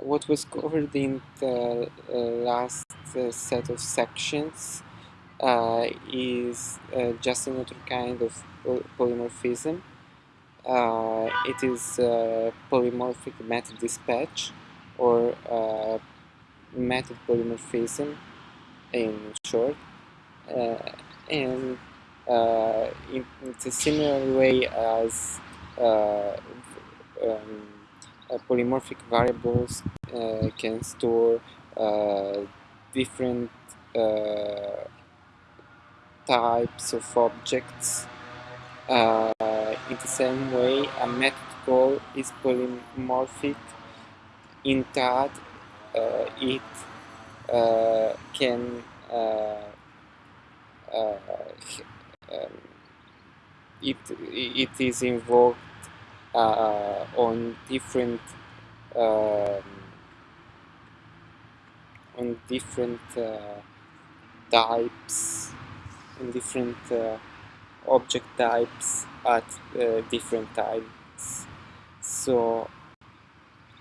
what was covered in the uh, last uh, set of sections uh, is uh, just another kind of polymorphism. Uh, it is polymorphic method dispatch or method polymorphism in short. and in, in a similar way as um, uh, polymorphic variables uh, can store uh, different types of objects. in the same way, a method call is polymorphic in that it can uh, um, it, it is invoked uh, on different um, on different uh, types in different uh, object types at uh, different times. So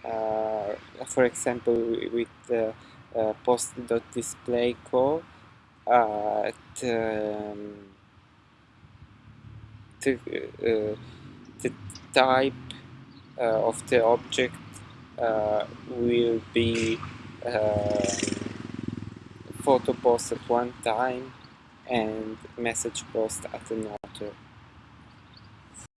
uh, for example with the uh, post.display call uh, um, to, the type uh, of the object uh, will be uh, photo post at one time and message post at another